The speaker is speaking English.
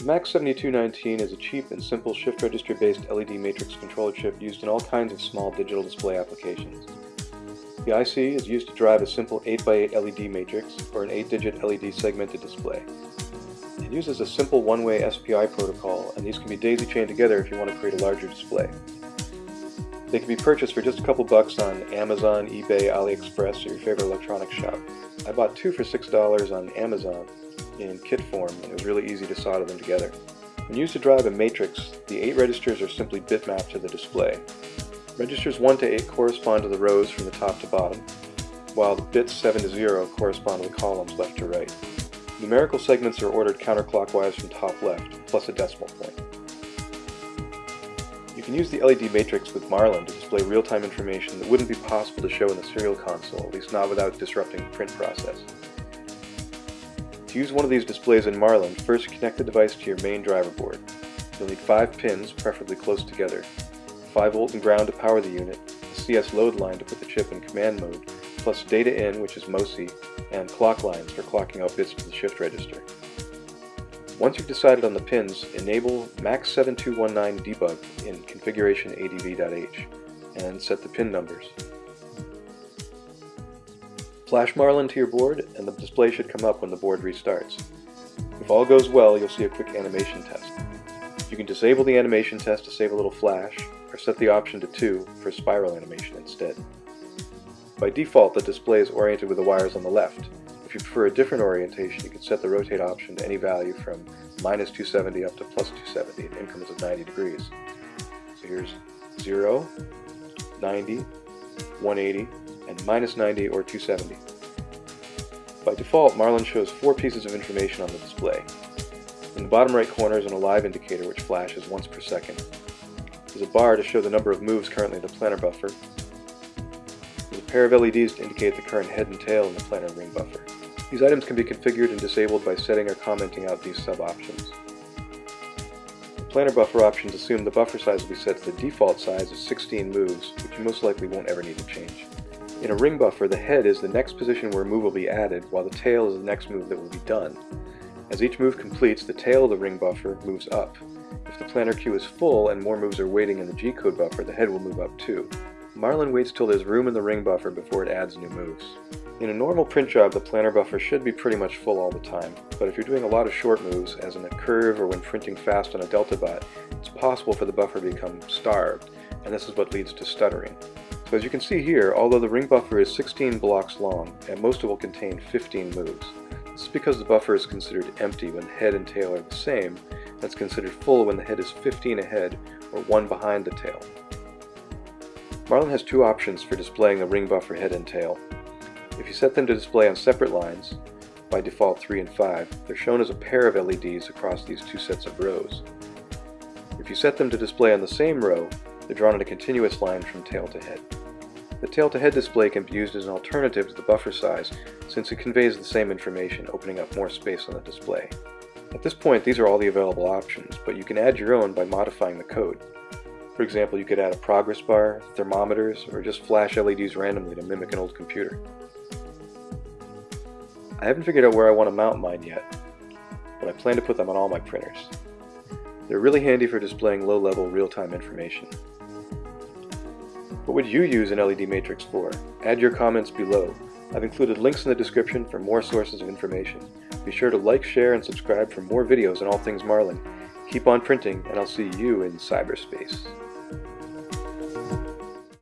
The MAX7219 is a cheap and simple shift register based LED matrix controller chip used in all kinds of small digital display applications. The IC is used to drive a simple 8x8 LED matrix or an 8-digit LED segmented display. It uses a simple one-way SPI protocol and these can be daisy chained together if you want to create a larger display. They can be purchased for just a couple bucks on Amazon, eBay, AliExpress, or your favorite electronics shop. I bought two for $6 on Amazon in kit form and it was really easy to solder them together. When used to drive a matrix, the 8 registers are simply bitmapped to the display. Registers 1 to 8 correspond to the rows from the top to bottom, while the bits 7 to 0 correspond to the columns left to right. Numerical segments are ordered counterclockwise from top left, plus a decimal point. Can use the LED matrix with Marlin to display real-time information that wouldn't be possible to show in the serial console, at least not without disrupting the print process. To use one of these displays in Marlin, first connect the device to your main driver board. You'll need five pins, preferably close together, 5 volt and ground to power the unit, a CS load line to put the chip in command mode, plus data in, which is MOSI, and clock lines for clocking out bits to the shift register. Once you've decided on the pins, enable MAX7219 debug in configuration adv.h and set the pin numbers. Flash Marlin to your board and the display should come up when the board restarts. If all goes well, you'll see a quick animation test. You can disable the animation test to save a little flash, or set the option to 2 for spiral animation instead. By default, the display is oriented with the wires on the left. If you prefer a different orientation, you can set the rotate option to any value from minus 270 up to plus 270 in increments of 90 degrees. So here's 0, 90, 180, and minus 90 or 270. By default, Marlin shows four pieces of information on the display. In the bottom right corner is an alive indicator which flashes once per second. There's a bar to show the number of moves currently in the planner buffer. There's a pair of LEDs to indicate the current head and tail in the planner ring buffer. These items can be configured and disabled by setting or commenting out these sub-options. The planner buffer options assume the buffer size will be set to the default size of 16 moves, which you most likely won't ever need to change. In a ring buffer, the head is the next position where a move will be added, while the tail is the next move that will be done. As each move completes, the tail of the ring buffer moves up, if the planner queue is full and more moves are waiting in the G-code buffer, the head will move up too. Marlin waits till there's room in the ring buffer before it adds new moves. In a normal print job, the planner buffer should be pretty much full all the time, but if you're doing a lot of short moves, as in a curve or when printing fast on a delta bot, it's possible for the buffer to become starved, and this is what leads to stuttering. So as you can see here, although the ring buffer is 16 blocks long, and most of it will contain 15 moves. This is because the buffer is considered empty when head and tail are the same, that's considered full when the head is 15 ahead or 1 behind the tail. Marlin has two options for displaying the ring buffer head and tail. If you set them to display on separate lines, by default 3 and 5, they're shown as a pair of LEDs across these two sets of rows. If you set them to display on the same row, they're drawn in a continuous line from tail to head. The tail-to-head display can be used as an alternative to the buffer size since it conveys the same information, opening up more space on the display. At this point, these are all the available options, but you can add your own by modifying the code. For example, you could add a progress bar, thermometers, or just flash LEDs randomly to mimic an old computer. I haven't figured out where I want to mount mine yet, but I plan to put them on all my printers. They're really handy for displaying low-level real-time information. What would you use an LED matrix for? Add your comments below. I've included links in the description for more sources of information. Be sure to like, share, and subscribe for more videos on all things Marlin. Keep on printing, and I'll see you in cyberspace.